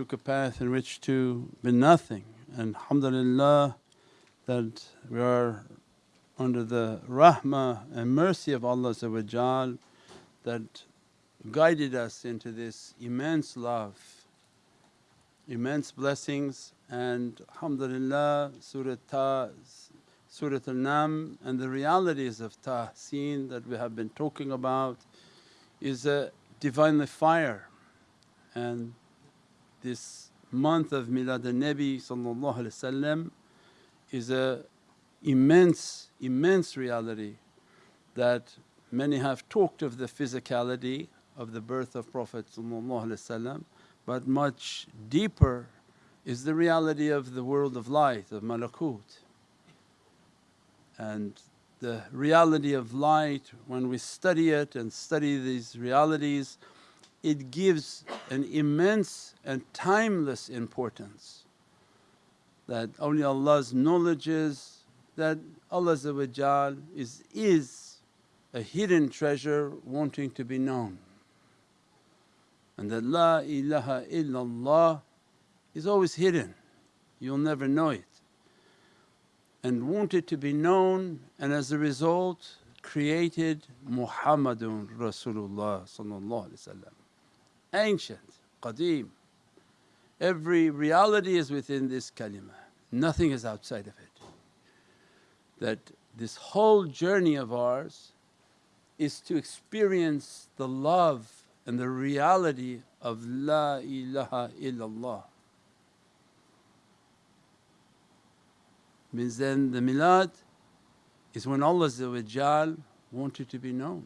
took a path in which to be nothing. And alhamdulillah that we are under the rahmah and mercy of Allah that guided us into this immense love, immense blessings and alhamdulillah Surah Ta, Surah Al-Nam and the realities of tahseen that we have been talking about is a Divinely fire and this month of Milad al-Nabi is a immense, immense reality that many have talked of the physicality of the birth of Prophet but much deeper is the reality of the world of light of malakut. And the reality of light when we study it and study these realities it gives an immense and timeless importance that awliyaullah's knowledges that Allah is, is a hidden treasure wanting to be known. And that La ilaha illallah is always hidden, you'll never know it. And wanted to be known and as a result created Muhammadun Rasulullah ancient, qadeem. Every reality is within this kalima, nothing is outside of it. That this whole journey of ours is to experience the love and the reality of La ilaha illallah. Means then the milad is when Allah wanted to be known.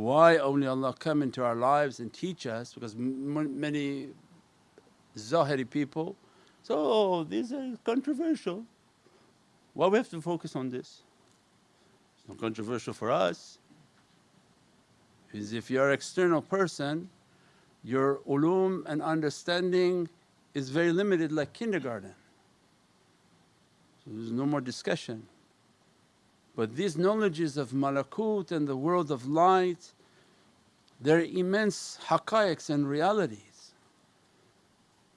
Why only Allah come into our lives and teach us because many Zahiri people so oh these are controversial. Why we have to focus on this? It's not controversial for us. Is if you're an external person your ulum and understanding is very limited like kindergarten. So there's no more discussion. But these knowledges of malakut and the world of light, they're immense haqqaiqs and realities.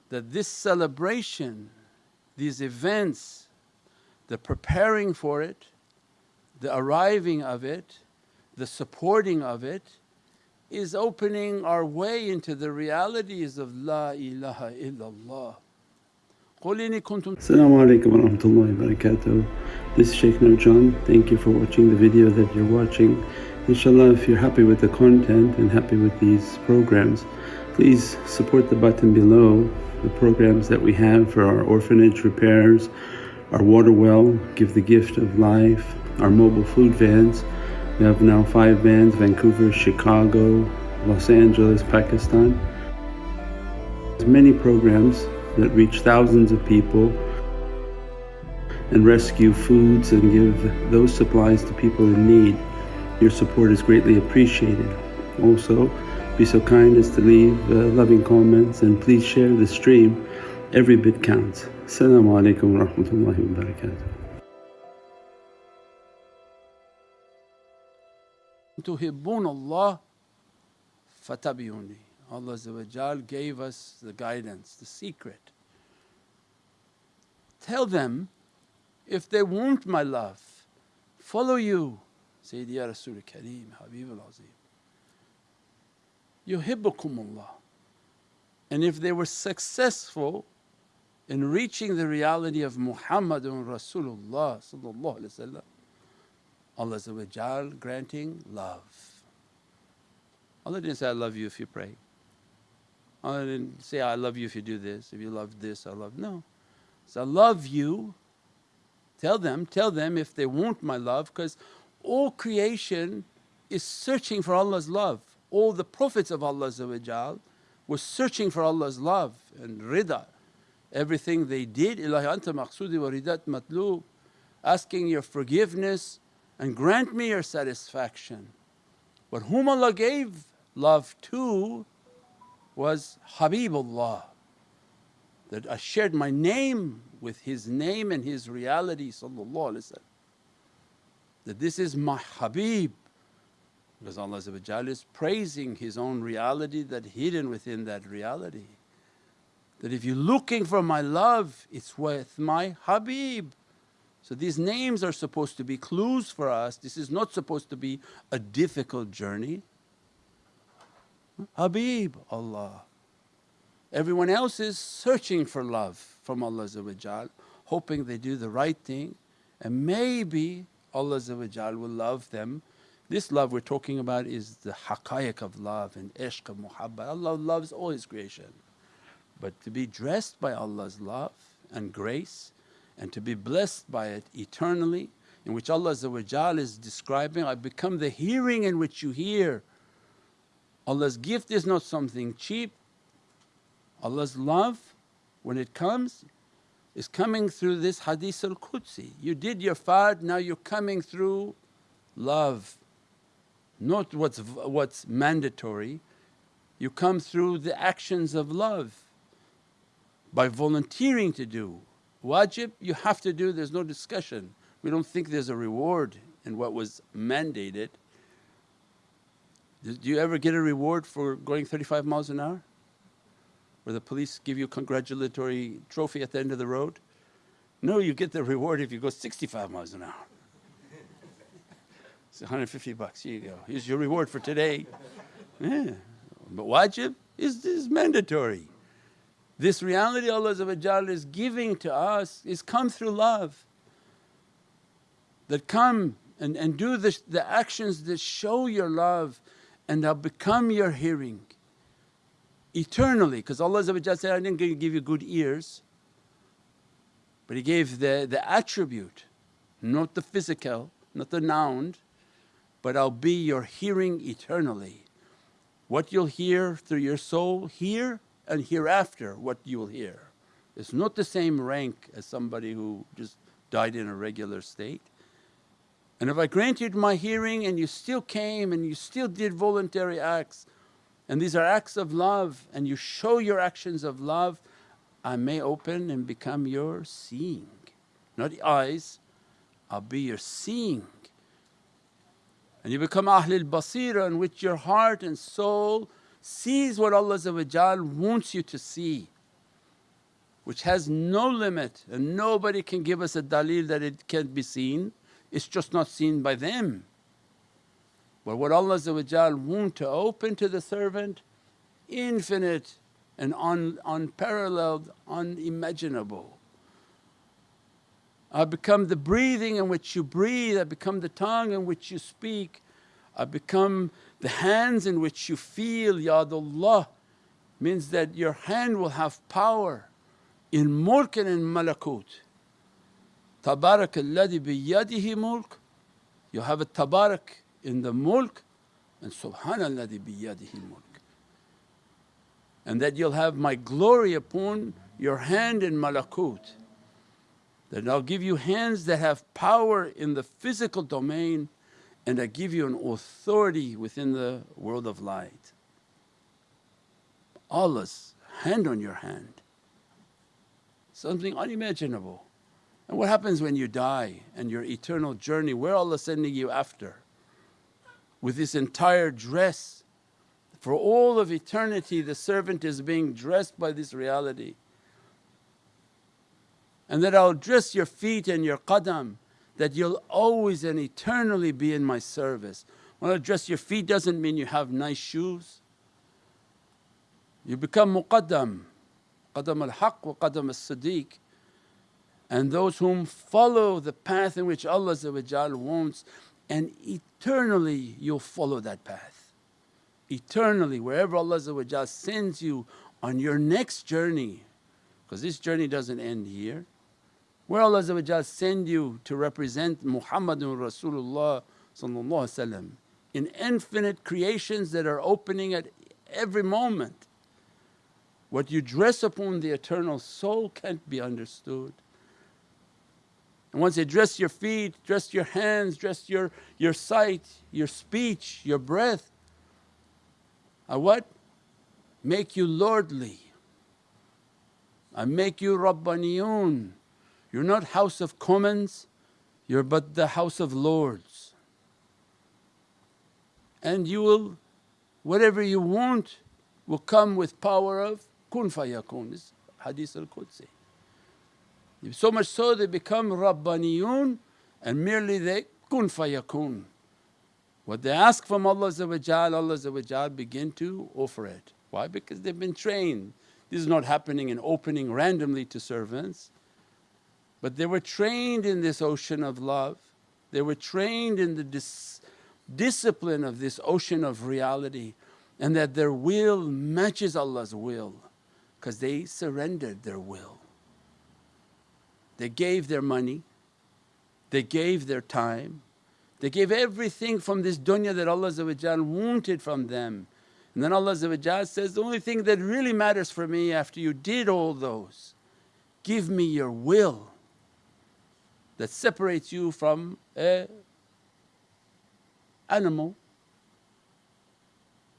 That this celebration, these events, the preparing for it, the arriving of it, the supporting of it is opening our way into the realities of La ilaha illallah. Assalamu alaikum wa rahmatullahi wa barakatuh. This is Shaykh Nurjan. Thank you for watching the video that you're watching. Inshallah if you're happy with the content and happy with these programs please support the button below the programs that we have for our orphanage repairs, our water well, Give the Gift of Life, our mobile food vans. We have now 5 vans Vancouver, Chicago, Los Angeles, Pakistan. There's many programs that reach thousands of people and rescue foods and give those supplies to people in need. Your support is greatly appreciated. Also, be so kind as to leave uh, loving comments and please share the stream. Every bit counts. Assalamu alaikum wa rahmatullahi wa barakatuh. تحبون الله فاتبعوني Allah gave us the guidance, the secret. Tell them if they want my love, follow you, Sayyidi Ya Rasul Kareem, Habib al Azim. Yuhibbukumullah. And if they were successful in reaching the reality of Muhammadun Rasulullah Allah granting love. Allah didn't say, I love you if you pray. Oh, I didn't say, I love you if you do this, if you love this, I love… No. So I love you, tell them, tell them if they want my love because all creation is searching for Allah's love. All the Prophets of Allah were searching for Allah's love and rida. Everything they did, Ilahi anta maqsudi wa ridat asking your forgiveness and grant me your satisfaction. But whom Allah gave love to was Habibullah that I shared my name with his name and his reality that this is my Habib Because Allah is praising His own reality that hidden within that reality. That if you're looking for my love, it's with my Habib. So these names are supposed to be clues for us. This is not supposed to be a difficult journey. Habib, Allah. Everyone else is searching for love from Allah hoping they do the right thing and maybe Allah will love them. This love we're talking about is the haqqaiq of love and ishq of muhabbat. Allah loves all His creation. But to be dressed by Allah's love and grace and to be blessed by it eternally in which Allah is describing, I become the hearing in which you hear. Allah's gift is not something cheap. Allah's love when it comes is coming through this hadith al-Qudsi. You did your fard, now you're coming through love, not what's, what's mandatory. You come through the actions of love by volunteering to do. Wajib you have to do, there's no discussion. We don't think there's a reward in what was mandated. Do you ever get a reward for going 35 miles an hour? Where the police give you a congratulatory trophy at the end of the road? No, you get the reward if you go 65 miles an hour. It's 150 bucks, here you go. Here's your reward for today. Yeah. But wajib is, is mandatory. This reality Allah is giving to us is come through love. That come and, and do the, the actions that show your love and I'll become your hearing eternally because Allah said, I didn't give you good ears but He gave the, the attribute, not the physical, not the noun, but I'll be your hearing eternally. What you'll hear through your soul here and hereafter what you will hear. It's not the same rank as somebody who just died in a regular state. And if I granted my hearing and you still came and you still did voluntary acts and these are acts of love and you show your actions of love, I may open and become your seeing, not eyes, I'll be your seeing. And you become Ahlul Basira in which your heart and soul sees what Allah wants you to see, which has no limit and nobody can give us a dalil that it can't be seen, it's just not seen by them. But what Allah want to open to the servant, infinite and un, unparalleled, unimaginable. I become the breathing in which you breathe, I become the tongue in which you speak, I become the hands in which you feel, Yadullah means that your hand will have power in mulk and in malakut. Tabarak alladhi biyadihi mulk, you have a tabarak in the mulk and subhanalladhi biyadihi mulk and that you'll have my glory upon your hand in malakut. That I'll give you hands that have power in the physical domain and I give you an authority within the world of light. Allah's hand on your hand, something unimaginable. And what happens when you die and your eternal journey, where Allah sending you after? With this entire dress for all of eternity the servant is being dressed by this reality. And that I'll dress your feet and your qadam that you'll always and eternally be in my service. When I dress your feet doesn't mean you have nice shoes. You become muqaddam, qadam al-haq wa qadam al-sadiq and those whom follow the path in which Allah wants and eternally you'll follow that path eternally wherever Allah sends you on your next journey because this journey doesn't end here. Where Allah send you to represent Muhammadun Rasulullah in infinite creations that are opening at every moment. What you dress upon the eternal soul can't be understood. And once you dress your feet, dress your hands, dress your, your sight, your speech, your breath, I what? Make you lordly. I make you Rabbaniyun. You're not House of Commons, you're but the House of Lords. and you will whatever you want will come with power of kun fayakun. This hadith al-Qudsi. So much so they become Rabbaniyun and merely they kun fayakun. What they ask from Allah Allah begin to offer it. Why? Because they've been trained. This is not happening and opening randomly to servants, but they were trained in this ocean of love. They were trained in the dis- discipline of this ocean of reality and that their will matches Allah's will because they surrendered their will. They gave their money, they gave their time, they gave everything from this dunya that Allah wanted from them. And then Allah says, the only thing that really matters for me after you did all those, give me your will that separates you from a animal.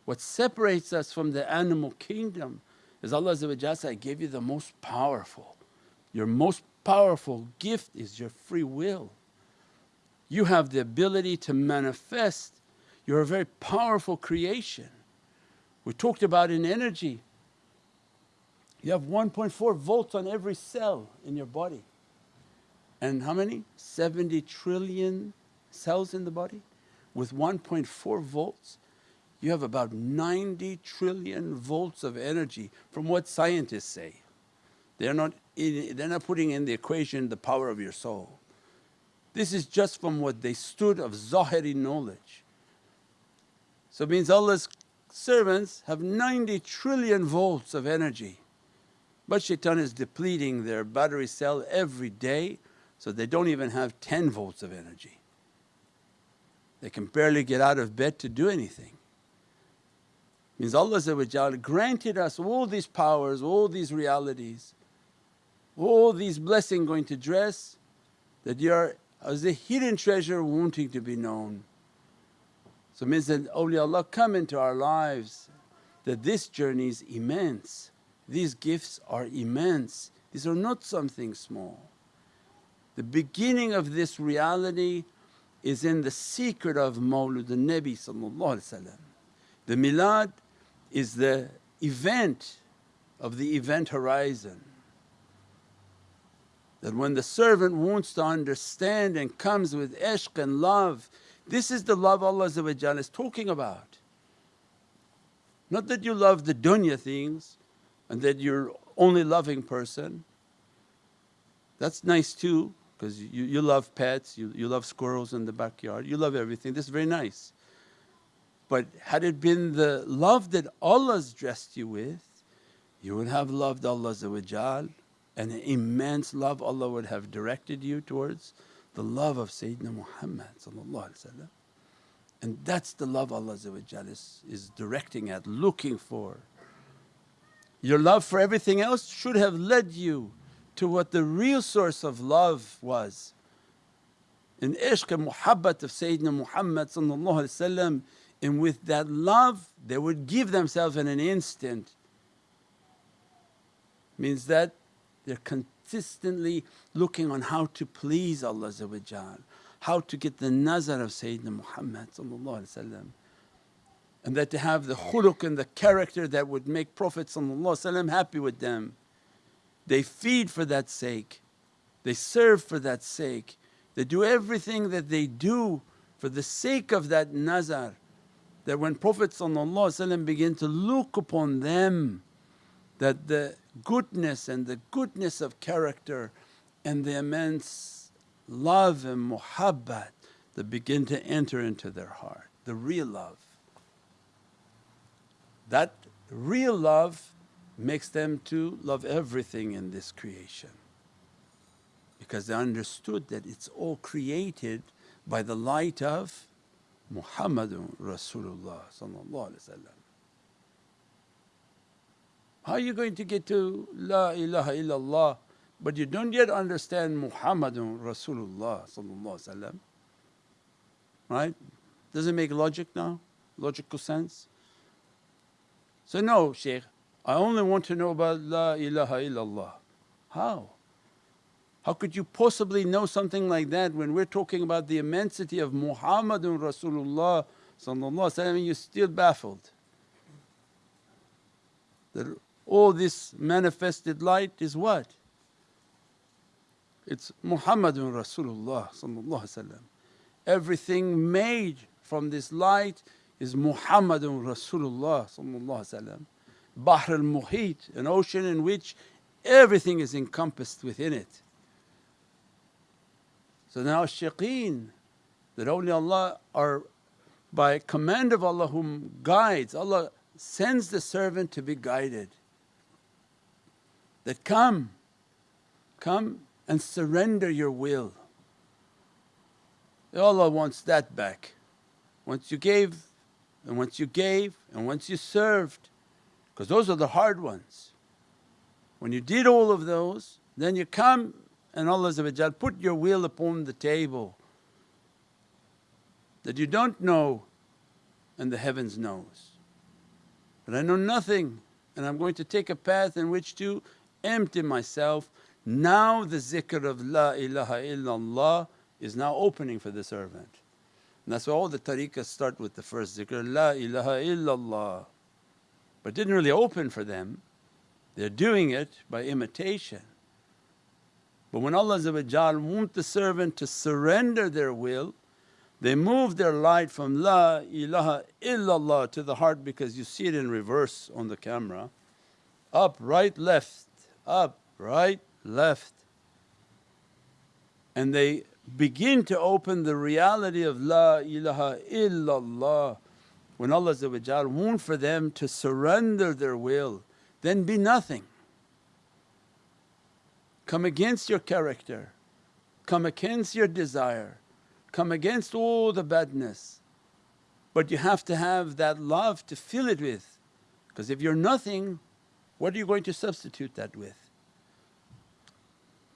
What separates us from the animal kingdom is Allah said, I gave you the most powerful. Your most powerful gift is your free will. You have the ability to manifest, you're a very powerful creation. We talked about in energy, you have 1.4 volts on every cell in your body. And how many? 70 trillion cells in the body with 1.4 volts. You have about 90 trillion volts of energy from what scientists say. They're not, in, they're not putting in the equation the power of your soul. This is just from what they stood of Zahiri knowledge. So means Allah's servants have 90 trillion volts of energy. But shaitan is depleting their battery cell every day so they don't even have 10 volts of energy. They can barely get out of bed to do anything. Means Allah granted us all these powers, all these realities, all these blessings going to dress that you are as a hidden treasure wanting to be known. So means that awliyaullah come into our lives that this journey is immense, these gifts are immense, these are not something small. The beginning of this reality is in the secret of Mawlud al-Nabi The milad is the event of the event horizon. That when the servant wants to understand and comes with ishq and love, this is the love Allah is talking about. Not that you love the dunya things and that you're only loving person, that's nice too because you, you love pets, you, you love squirrels in the backyard, you love everything, this is very nice. But had it been the love that Allah's dressed you with, you would have loved Allah an immense love Allah would have directed you towards the love of Sayyidina Muhammad and that's the love Allah is, is directing at, looking for. Your love for everything else should have led you to what the real source of love was. In ishq and muhabbat of Sayyidina Muhammad and with that love they would give themselves in an instant. Means that they're consistently looking on how to please Allah how to get the nazar of Sayyidina Muhammad and that to have the khuluq and the character that would make Prophet happy with them. They feed for that sake, they serve for that sake, they do everything that they do for the sake of that nazar. That when Prophet begin to look upon them that the goodness and the goodness of character and the immense love and muhabbat that begin to enter into their heart, the real love. That real love makes them to love everything in this creation because they understood that it's all created by the light of Muhammadun Rasulullah How are you going to get to La ilaha illallah but you don't yet understand Muhammadun Rasulullah right? Does it make logic now? Logical sense? So no Shaykh, I only want to know about La ilaha illallah. How? How could you possibly know something like that when we're talking about the immensity of Muhammadun Rasulullah and you're still baffled. That all this manifested light is what? It's Muhammadun Rasulullah Everything made from this light is Muhammadun Rasulullah Bahr al-Muhit, an ocean in which everything is encompassed within it. So now shaykeen, that awliyaullah are by command of Allah whom guides, Allah sends the servant to be guided. That come, come and surrender your will. Allah wants that back. Once you gave and once you gave and once you served, because those are the hard ones. When you did all of those, then you come and Allah put your will upon the table that you don't know and the heavens knows. But I know nothing and I'm going to take a path in which to empty myself. Now the zikr of La ilaha illallah is now opening for the servant. And that's why all the tariqahs start with the first zikr, La ilaha illallah. But didn't really open for them, they're doing it by imitation. But when Allah want the servant to surrender their will, they move their light from La ilaha illallah to the heart because you see it in reverse on the camera up, right, left, up, right, left. And they begin to open the reality of La ilaha illallah. When Allah want for them to surrender their will, then be nothing. Come against your character, come against your desire, come against all the badness. But you have to have that love to fill it with because if you're nothing, what are you going to substitute that with?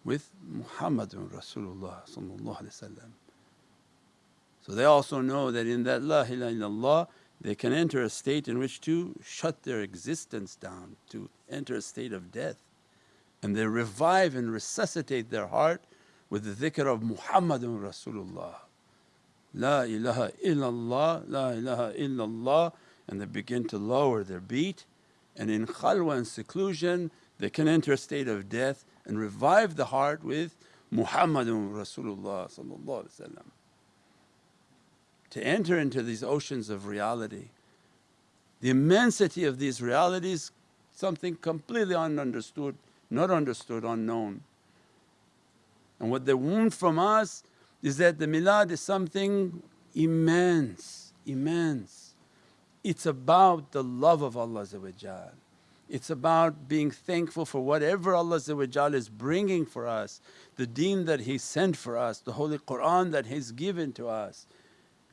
With Muhammadun Rasulullah So they also know that in that La ilaha illallah they can enter a state in which to shut their existence down, to enter a state of death. And they revive and resuscitate their heart with the dhikr of Muhammadun Rasulullah. La ilaha illallah, la ilaha illallah and they begin to lower their beat and in khalwa and seclusion they can enter a state of death and revive the heart with Muhammadun Rasulullah to enter into these oceans of reality. The immensity of these realities something completely ununderstood, not understood, unknown. And what they want from us is that the milad is something immense, immense. It's about the love of Allah it's about being thankful for whatever Allah is bringing for us, the deen that He sent for us, the Holy Qur'an that He's given to us,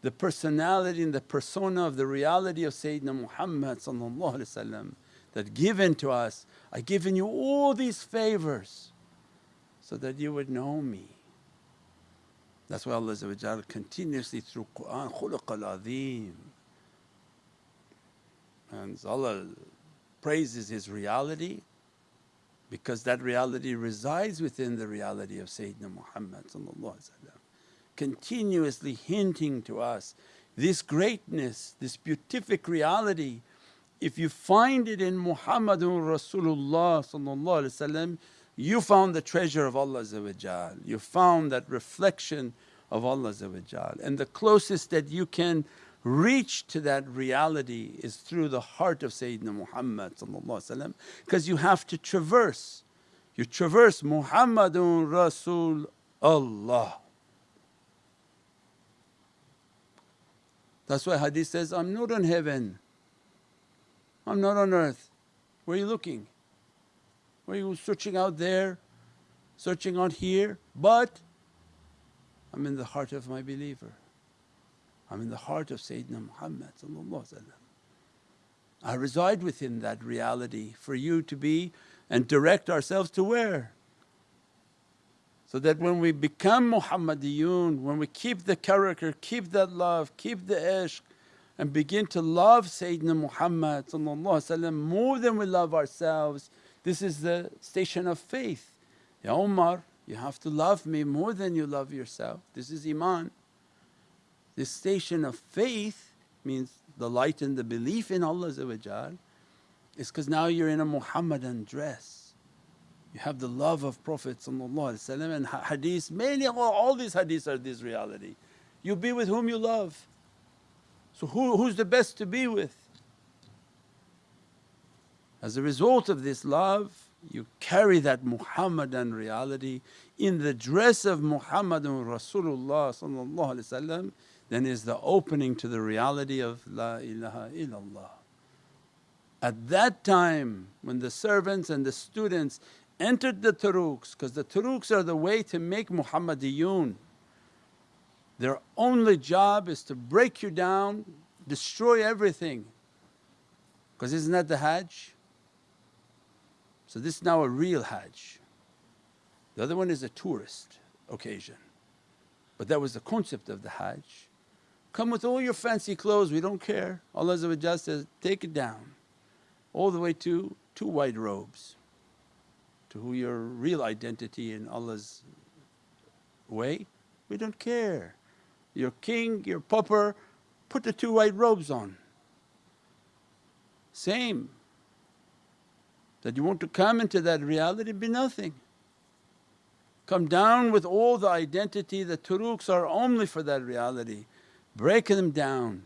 the personality and the persona of the reality of Sayyidina Muhammad that given to us, I've given you all these favors so that you would know me. That's why Allah continuously through Qur'an, khuluqal azim. And Allah praises His reality because that reality resides within the reality of Sayyidina Muhammad continuously hinting to us this greatness, this beatific reality. If you find it in Muhammadun Rasulullah you found the treasure of Allah you found that reflection of Allah and the closest that you can reach to that reality is through the heart of Sayyidina Muhammad because you have to traverse. You traverse Muhammadun Rasul Allah. That's why hadith says, I'm not on heaven, I'm not on earth. Where are you looking? Where are you searching out there, searching out here? But I'm in the heart of my believer. I'm in the heart of Sayyidina Muhammad I reside within that reality for you to be and direct ourselves to where? So that when we become Muhammadiyun, when we keep the character, keep that love, keep the ishq and begin to love Sayyidina Muhammad more than we love ourselves, this is the station of faith. Ya Umar, you have to love me more than you love yourself, this is Iman. This station of faith means the light and the belief in Allah is because now you're in a Muhammadan dress. You have the love of Prophet and hadith, many all these hadiths are this reality. You be with whom you love. So who, who's the best to be with? As a result of this love you carry that Muhammadan reality in the dress of Muhammadun Rasulullah then is the opening to the reality of La ilaha illallah. At that time when the servants and the students entered the turuqs because the turuqs are the way to make Muhammadiyun. Their only job is to break you down, destroy everything because isn't that the Hajj? So this is now a real Hajj. The other one is a tourist occasion but that was the concept of the Hajj. Come with all your fancy clothes, we don't care. Allah says, take it down all the way to two white robes to who your real identity in Allah's way, we don't care. Your king, your pauper, put the two white robes on. Same. That you want to come into that reality be nothing. Come down with all the identity, the turuqs are only for that reality. Break them down.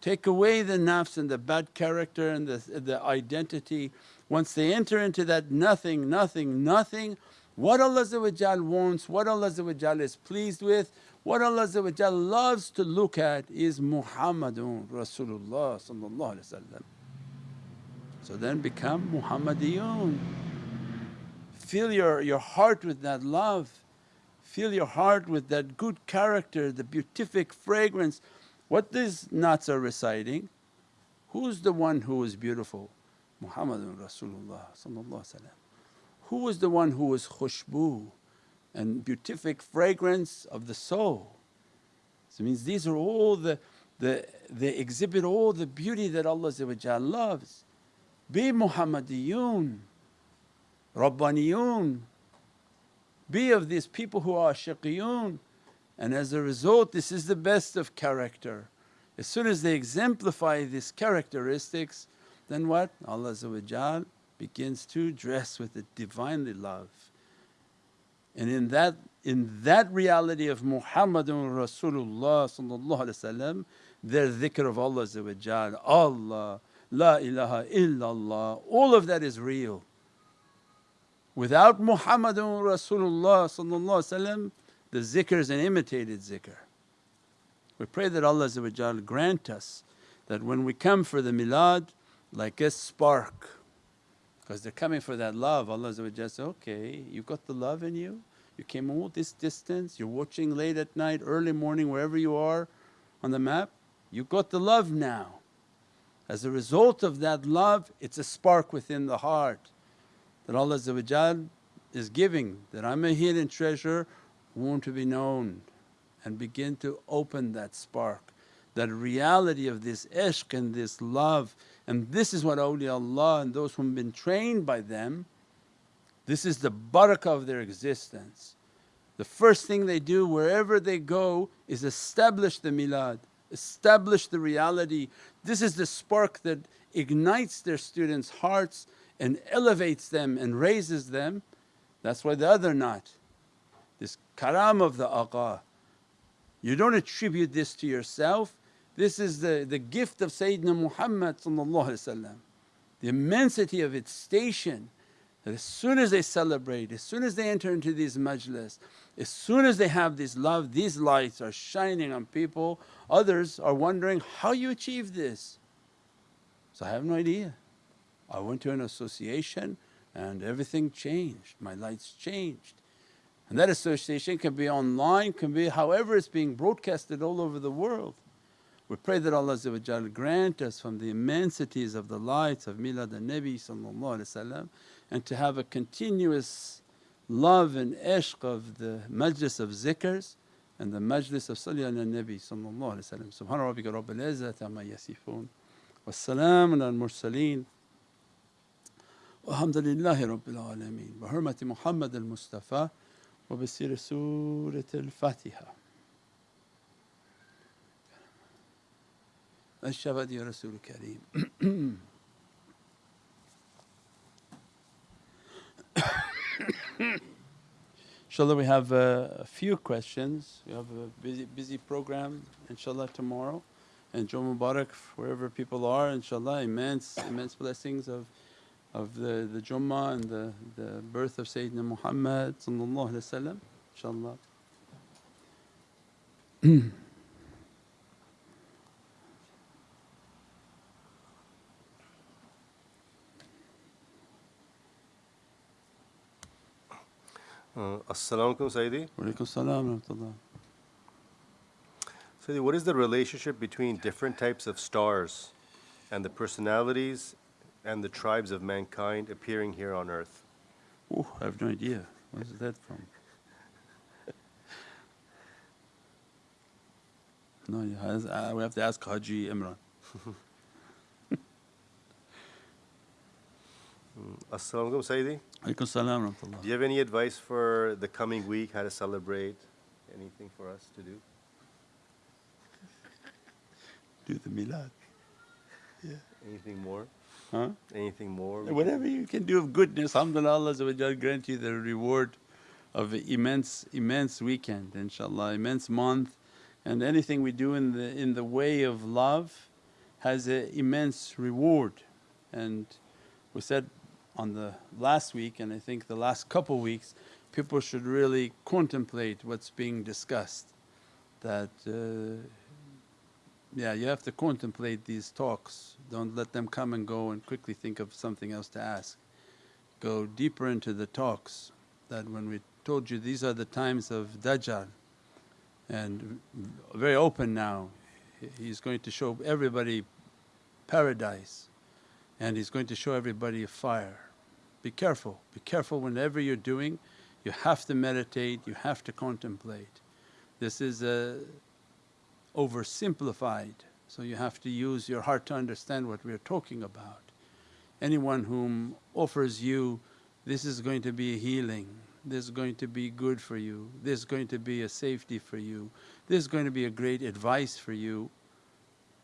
Take away the nafs and the bad character and the, the identity. Once they enter into that nothing, nothing, nothing, what Allah wants, what Allah is pleased with, what Allah loves to look at is Muhammadun Rasulullah So then become Muhammadiyun. Fill your, your heart with that love, fill your heart with that good character, the beatific fragrance what these naats are reciting, who's the one who is beautiful? Muhammadun Rasulullah Who was the one who was khushbu and beatific fragrance of the soul? So it means these are all the, the they exhibit all the beauty that Allah loves. Be Muhammadiyun, Rabbaniyun, be of these people who are shaqiyun and as a result this is the best of character. As soon as they exemplify these characteristics then what? Allah begins to dress with the Divinely love. And in that, in that reality of Muhammadun Rasulullah their dhikr of Allah Allah, La ilaha illallah, all of that is real. Without Muhammadun Rasulullah the zikr is an imitated zikr. We pray that Allah grant us that when we come for the milad like a spark because they're coming for that love Allah says, okay you've got the love in you, you came all this distance, you're watching late at night, early morning wherever you are on the map, You've got the love now. As a result of that love it's a spark within the heart that Allah is giving that I'm a hidden treasure want to be known and begin to open that spark, that reality of this ishq and this love. And this is what awliyaullah and those who've been trained by them, this is the barakah of their existence. The first thing they do wherever they go is establish the milad, establish the reality. This is the spark that ignites their students' hearts and elevates them and raises them. That's why the other not this karam of the aqa. You don't attribute this to yourself, this is the, the gift of Sayyidina Muhammad the immensity of its station that as soon as they celebrate, as soon as they enter into these majlis, as soon as they have this love, these lights are shining on people, others are wondering, how you achieve this? So I have no idea. I went to an association and everything changed, my lights changed. And that association can be online, can be however it's being broadcasted all over the world. We pray that Allah grant us from the immensities of the lights of Milad al-Nabi and to have a continuous love and ishq of the majlis of zikrs and the majlis of Salli ala Nabi sallallahu alayhi wa sallam. Subhana rabbika rabbil izzati amma yasifoon wa salaamun al Velhamdülillahi Rabbil Alemin. Bi hürmeti Muhammedil Mustafa ve bi siri Fatiha. Eşşevad ya Inshallah, we have uh, a few questions. We have a busy, busy program, inshallah, tomorrow. And Jom Mubarak, wherever people are, inshallah, immense, immense blessings of of the, the Jummah and the, the birth of Sayyidina Muhammad, inshallah. Uh, Assalamu alaikum, Sayyidi. Walaikum salam rahmatullah. Sayyidi, what is the relationship between different types of stars and the personalities and the tribes of mankind appearing here on earth? Ooh, I have no idea. Where's that from? no, yeah, uh, we have to ask Haji Imran. Assalamu alaikum, Sayyidi. Salam. Do you have any advice for the coming week, how to celebrate? Anything for us to do? Do the milad. Yeah. Anything more? Huh? Anything more? Whatever you can do of goodness, alhamdulillah, Allah wa Jal grant you the reward of immense, immense weekend, inshaAllah, immense month. And anything we do in the, in the way of love has an immense reward. And we said on the last week and I think the last couple weeks, people should really contemplate what's being discussed. That uh, yeah, you have to contemplate these talks. Don't let them come and go and quickly think of something else to ask. Go deeper into the talks. That when we told you these are the times of Dajjal, and very open now, he's going to show everybody paradise and he's going to show everybody a fire. Be careful, be careful whenever you're doing, you have to meditate, you have to contemplate. This is a oversimplified. So you have to use your heart to understand what we're talking about. Anyone whom offers you, this is going to be a healing, this is going to be good for you, this is going to be a safety for you, this is going to be a great advice for you.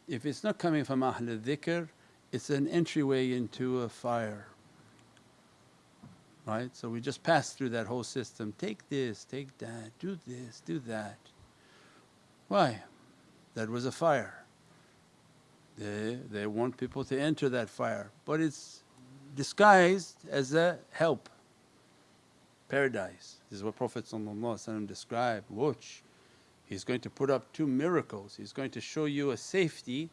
If it's not coming from Ahl al-Dhikr, it's an entryway into a fire. Right? So we just pass through that whole system take this, take that, do this, do that. Why? That was a fire. They, they want people to enter that fire, but it's disguised as a help. Paradise. This is what Prophet described. Watch, he's going to put up two miracles. He's going to show you a safety,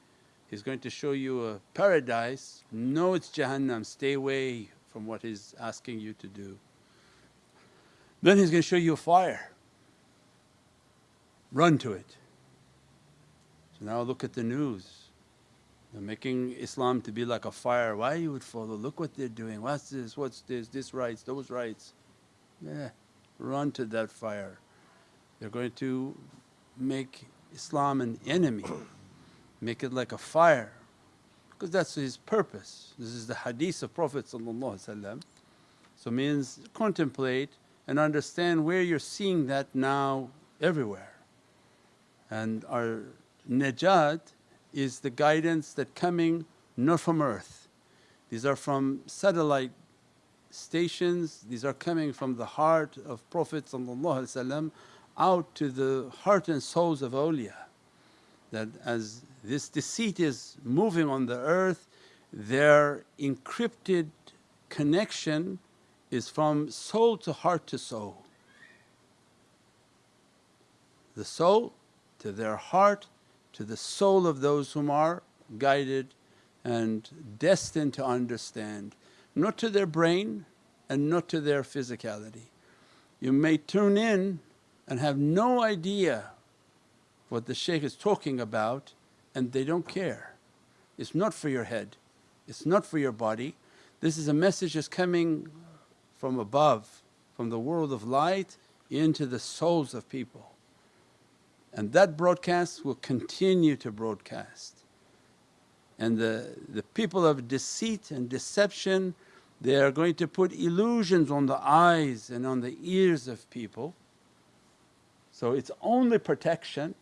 he's going to show you a paradise. No, it's Jahannam, stay away from what he's asking you to do. Then he's going to show you a fire. Run to it. So now look at the news. They're making Islam to be like a fire. Why you would follow? Look what they're doing. What's this? What's this? This rights, those rights. Yeah, run to that fire. They're going to make Islam an enemy, make it like a fire because that's his purpose. This is the hadith of Prophet So means contemplate and understand where you're seeing that now everywhere. And our najat is the guidance that coming not from earth. These are from satellite stations, these are coming from the heart of Prophet out to the heart and souls of awliya. That as this deceit is moving on the earth, their encrypted connection is from soul to heart to soul. The soul to their heart to the soul of those whom are guided and destined to understand, not to their brain and not to their physicality. You may tune in and have no idea what the shaykh is talking about and they don't care. It's not for your head, it's not for your body. This is a message that's coming from above, from the world of light into the souls of people. And that broadcast will continue to broadcast. And the, the people of deceit and deception, they are going to put illusions on the eyes and on the ears of people. So its only protection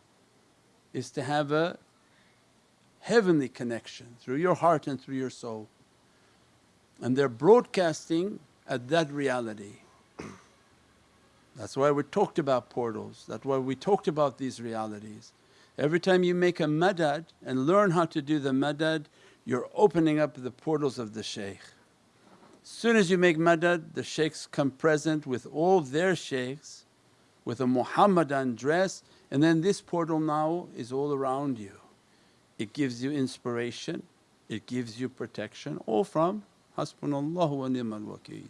is to have a heavenly connection through your heart and through your soul. And they're broadcasting at that reality. That's why we talked about portals, that's why we talked about these realities. Every time you make a madad and learn how to do the madad, you're opening up the portals of the shaykh. As soon as you make madad, the shaykhs come present with all their shaykhs with a Muhammadan dress and then this portal now is all around you. It gives you inspiration, it gives you protection all from Hasbunallahu wa ni'mal wakeel.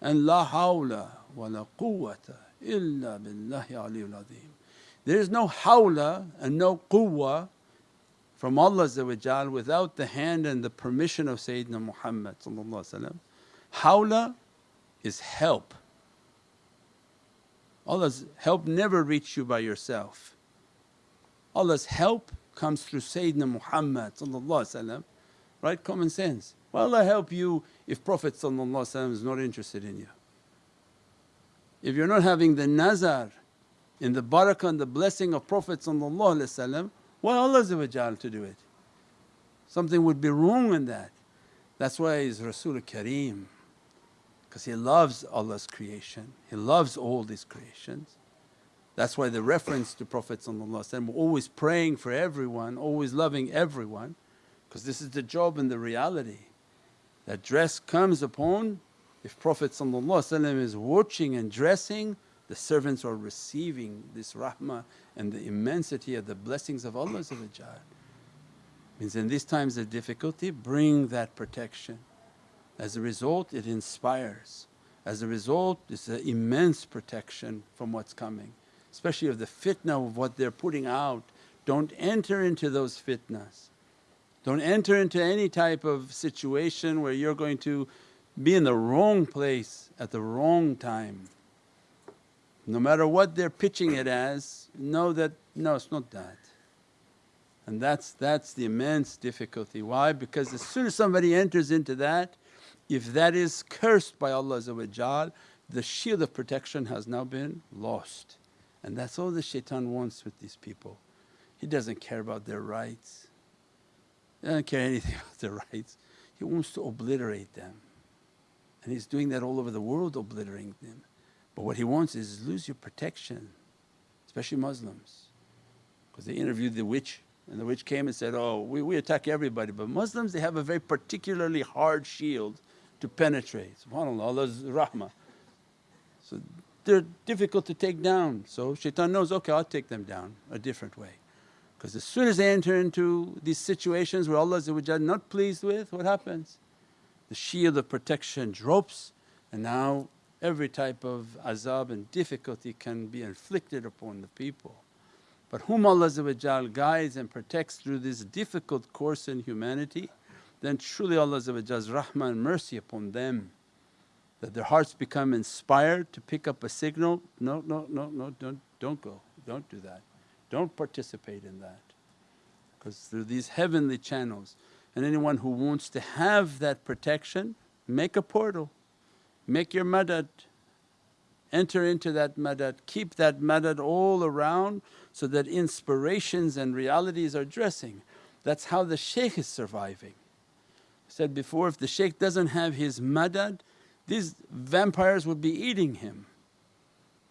And la hawla wa la quwwata illa billahi aliyyul azim. There is no hawla and no quwwa from Allah without the hand and the permission of Sayyidina Muhammad Hawla is help. Allah's help never reach you by yourself. Allah's help comes through Sayyidina Muhammad right? Common sense. Why Allah help you if Prophet is not interested in you? If you're not having the nazar in the barakah and the blessing of Prophet why Allah to do it? Something would be wrong in that. That's why He's Rasul Kareem because He loves Allah's creation, He loves all these creations. That's why the reference to Prophet always praying for everyone, always loving everyone because this is the job and the reality. That dress comes upon if Prophet is watching and dressing the servants are receiving this rahmah and the immensity of the blessings of Allah Means in these times of difficulty bring that protection. As a result it inspires. As a result it's an immense protection from what's coming, especially of the fitna of what they're putting out. Don't enter into those fitnas. Don't enter into any type of situation where you're going to be in the wrong place at the wrong time. No matter what they're pitching it as, know that no, it's not that. And that's, that's the immense difficulty. Why? Because as soon as somebody enters into that, if that is cursed by Allah the shield of protection has now been lost. And that's all the shaitan wants with these people. He doesn't care about their rights, he doesn't care anything about their rights. He wants to obliterate them. And he's doing that all over the world, obliterating them. But what he wants is lose your protection, especially Muslims. Because they interviewed the witch and the witch came and said, oh we, we attack everybody but Muslims they have a very particularly hard shield to penetrate. SubhanAllah, Allah's rahmah. So they're difficult to take down. So shaitan knows, okay I'll take them down a different way. Because as soon as they enter into these situations where Allah is not pleased with, what happens? The shield of protection drops and now every type of azab and difficulty can be inflicted upon the people. But whom Allah guides and protects through this difficult course in humanity, then truly Allah's rahmah and mercy upon them that their hearts become inspired to pick up a signal, no, no, no, no, don't, don't go, don't do that. Don't participate in that because through these heavenly channels and anyone who wants to have that protection make a portal, make your madad, enter into that madad, keep that madad all around so that inspirations and realities are dressing. That's how the shaykh is surviving. I said before if the shaykh doesn't have his madad these vampires would be eating him.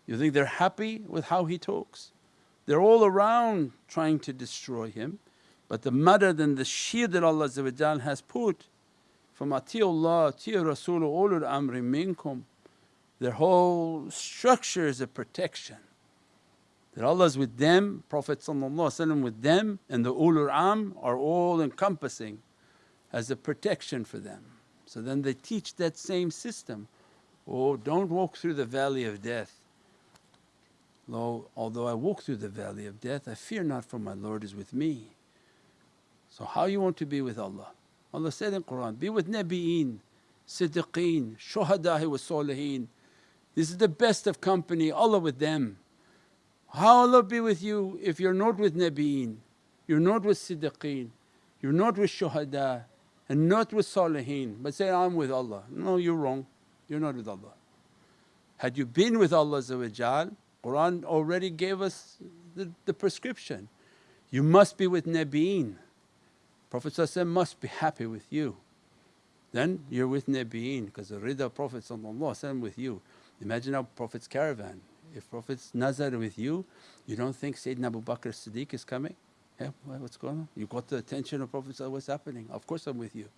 You think they're happy with how he talks? They're all around trying to destroy him. But the madad and the shield that Allah has put from Atiullah, Atiyu Rasul, ulul amri minkum, their whole structure is a protection. That Allah is with them, Prophet with them and the ulul am are all encompassing as a protection for them. So then they teach that same system, oh don't walk through the valley of death Lo, although I walk through the valley of death, I fear not for my Lord is with me. So how you want to be with Allah? Allah said in Qur'an, be with Nabi'een, Siddiqeen, Shuhada'i wa Saliheen. This is the best of company, Allah with them. How Allah be with you if you're not with Nabi'een, you're not with Siddiqeen, you're not with Shuhada and not with Saliheen but say, I'm with Allah. No, you're wrong, you're not with Allah. Had you been with Allah Qur'an already gave us the, the prescription. You must be with Nabiin. Prophet must be happy with you. Then you're with Nabiyin because the rida Prophet with you. Imagine our Prophet's caravan. If Prophet's nazar with you, you don't think Sayyidina Abu Bakr Siddiq is coming? Yeah, what's going on? You got the attention of Prophet what's happening? Of course I'm with you.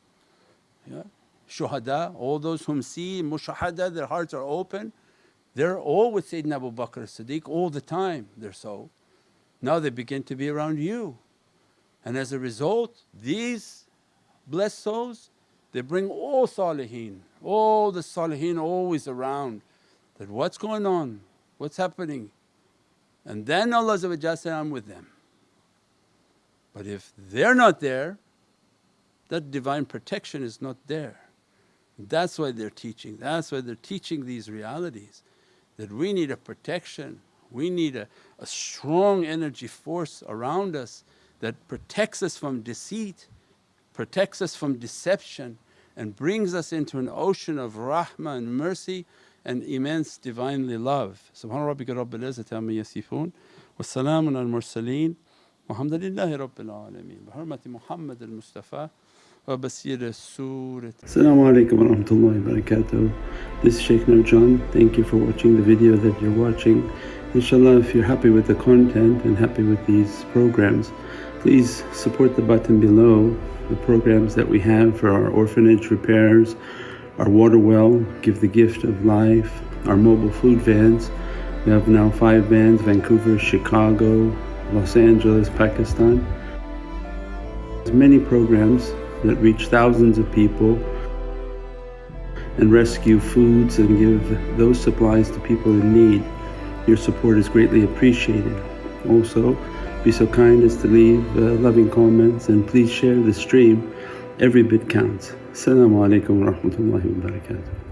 Yeah. Shuhada, all those whom see mushahada, their hearts are open, they're all with Sayyidina Abu Bakr as-Siddiq all the time, they're so. Now they begin to be around you. And as a result, these blessed souls, they bring all salihin, all the salihin always around that what's going on, what's happening? And then Allah said, I'm with them. But if they're not there, that divine protection is not there. That's why they're teaching, that's why they're teaching these realities that we need a protection, we need a, a strong energy force around us that protects us from deceit, protects us from deception and brings us into an ocean of rahmah and mercy and immense Divinely love. Subhana rabbika rabbil izzati amma yasifoon wa salaamun al mursaleen walhamdulillahi rabbil alameen. Bi hurmati Muhammad al Mustafa وبسير سورة Assalamu alaikum wa rahmatullahi wa barakatuh. This is Shaykh Nurjan. Thank you for watching the video that you're watching. Inshallah if you're happy with the content and happy with these programs please support the button below the programs that we have for our orphanage repairs, our water well, Give the Gift of Life, our mobile food vans. We have now five vans, Vancouver, Chicago, Los Angeles, Pakistan. There's many programs that reach thousands of people and rescue foods and give those supplies to people in need. Your support is greatly appreciated. Also, be so kind as to leave uh, loving comments and please share the stream. Every bit counts. Assalamu alaikum wa rahmatullahi wa barakatuh.